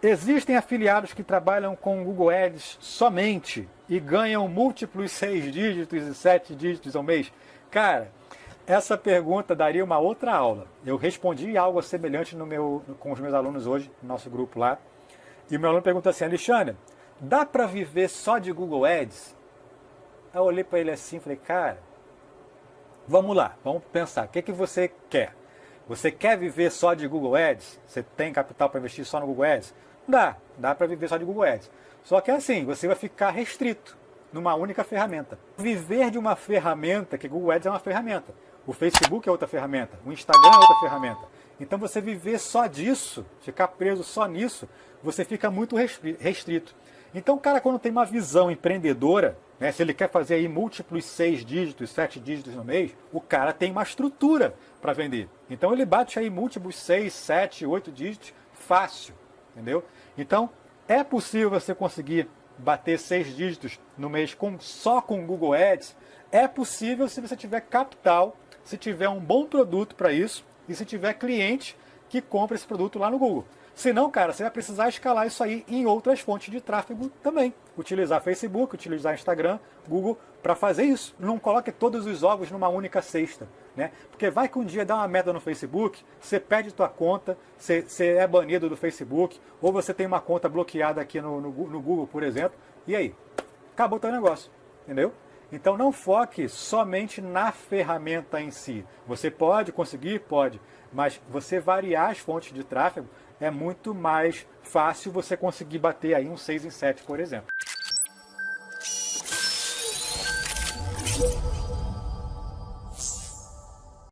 Existem afiliados que trabalham com Google Ads somente e ganham múltiplos seis dígitos e sete dígitos ao mês? Cara, essa pergunta daria uma outra aula. Eu respondi algo semelhante no meu, com os meus alunos hoje, no nosso grupo lá. E o meu aluno perguntou assim, Alexandre, dá para viver só de Google Ads? Eu olhei para ele assim e falei, cara, vamos lá, vamos pensar, o que, que você quer? Você quer viver só de Google Ads? Você tem capital para investir só no Google Ads? Dá, dá para viver só de Google Ads. Só que é assim, você vai ficar restrito numa única ferramenta. Viver de uma ferramenta, que Google Ads é uma ferramenta, o Facebook é outra ferramenta, o Instagram é outra ferramenta. Então você viver só disso, ficar preso só nisso, você fica muito restrito. Então o cara quando tem uma visão empreendedora, né, se ele quer fazer aí múltiplos seis dígitos, sete dígitos no mês, o cara tem uma estrutura para vender. Então ele bate aí múltiplos seis, sete, oito dígitos fácil, entendeu? Então é possível você conseguir bater seis dígitos no mês com, só com Google Ads? É possível se você tiver capital, se tiver um bom produto para isso e se tiver cliente que compra esse produto lá no Google. Senão, cara, você vai precisar escalar isso aí em outras fontes de tráfego também. Utilizar Facebook, utilizar Instagram, Google para fazer isso. Não coloque todos os ovos numa única cesta. Né? Porque vai que um dia dá uma merda no Facebook, você perde tua conta, você, você é banido do Facebook, ou você tem uma conta bloqueada aqui no, no, no Google, por exemplo, e aí? Acabou teu negócio, entendeu? Então não foque somente na ferramenta em si. Você pode conseguir? Pode. Mas você variar as fontes de tráfego é muito mais fácil você conseguir bater aí um 6 em 7, por exemplo.